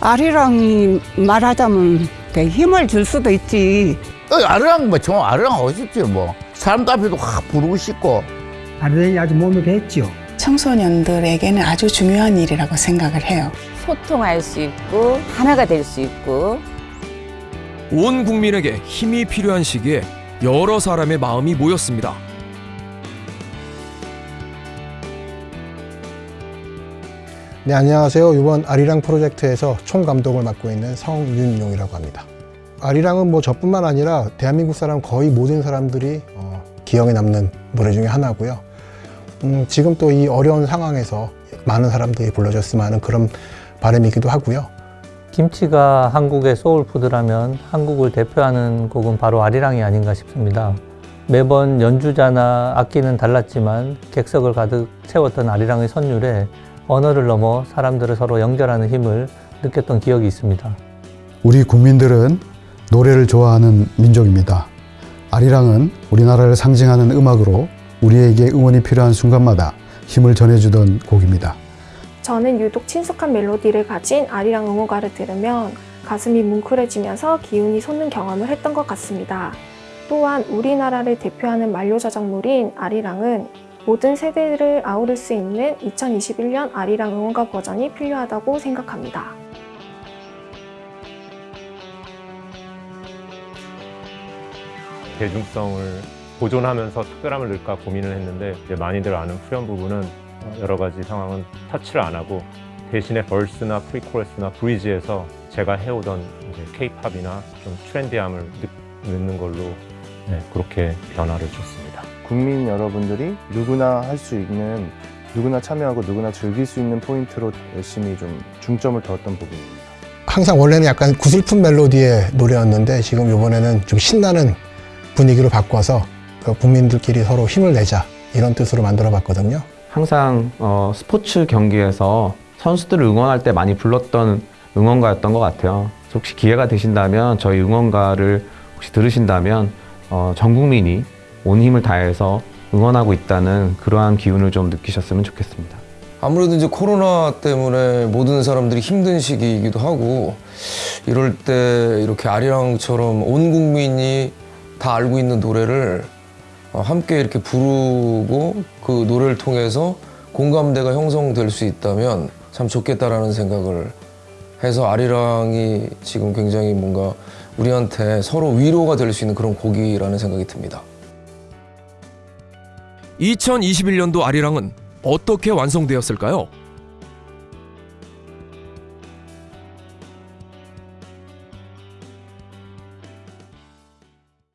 아리랑이 말하자면 되게 힘을 줄 수도 있지. 어, 아르랑 뭐 정말 하고 싶지 뭐 사람들 앞에도 확 부르고 싶고 아르덴이 아주 몸을 했죠. 청소년들에게는 아주 중요한 일이라고 생각을 해요. 소통할 수 있고 하나가 될 수 있고 온 국민에게 힘이 필요한 시기에 여러 사람의 마음이 모였습니다. 네, 안녕하세요. 이번 아리랑 프로젝트에서 총감독을 맡고 있는 성윤용이라고 합니다. 아리랑은 뭐 저뿐만 아니라 대한민국 사람 거의 모든 사람들이 어, 기억에 남는 노래 중에 하나고요. 음, 지금 또 이 어려운 상황에서 많은 사람들이 불러줬으면 하는 그런 바람이기도 하고요. 김치가 한국의 소울푸드라면 한국을 대표하는 곡은 바로 아리랑이 아닌가 싶습니다. 매번 연주자나 악기는 달랐지만 객석을 가득 채웠던 아리랑의 선율에 언어를 넘어 사람들을 서로 연결하는 힘을 느꼈던 기억이 있습니다. 우리 국민들은 노래를 좋아하는 민족입니다. 아리랑은 우리나라를 상징하는 음악으로 우리에게 응원이 필요한 순간마다 힘을 전해주던 곡입니다. 저는 유독 친숙한 멜로디를 가진 아리랑 응원가를 들으면 가슴이 뭉클해지면서 기운이 솟는 경험을 했던 것 같습니다. 또한 우리나라를 대표하는 만료자작물인 아리랑은 모든 세대를 아우를 수 있는 2021년 아리랑 응원가 버전이 필요하다고 생각합니다. 대중성을 보존하면서 특별함을 넣을까 고민을 했는데 이제 많이들 아는 후렴 부분은 여러 가지 상황은 터치를 안 하고 대신에 벌스나 프리코러스나 브리지에서 제가 해오던 케이팝이나 좀 트렌디함을 넣- 넣는 걸로 네, 그렇게 변화를 줬습니다. 국민 여러분들이 누구나 할 수 있는 누구나 참여하고 누구나 즐길 수 있는 포인트로 열심히 좀 중점을 뒀던 부분입니다. 항상 원래는 약간 구슬픈 멜로디의 노래였는데 지금 이번에는 좀 신나는 분위기로 바꿔서 그 국민들끼리 서로 힘을 내자 이런 뜻으로 만들어 봤거든요. 항상 어, 스포츠 경기에서 선수들을 응원할 때 많이 불렀던 응원가였던 것 같아요. 혹시 기회가 되신다면 저희 응원가를 혹시 들으신다면 어, 전 국민이 온 힘을 다해서 응원하고 있다는 그러한 기운을 좀 느끼셨으면 좋겠습니다. 아무래도 이제 코로나 때문에 모든 사람들이 힘든 시기이기도 하고 이럴 때 이렇게 아리랑처럼 온 국민이 다 알고 있는 노래를 어, 함께 이렇게 부르고 그 노래를 통해서 공감대가 형성될 수 있다면 참 좋겠다라는 생각을 해서 아리랑이 지금 굉장히 뭔가 우리한테 서로 위로가 될 수 있는 그런 곡이라는 생각이 듭니다. 2021년도 아리랑은 어떻게 완성되었을까요?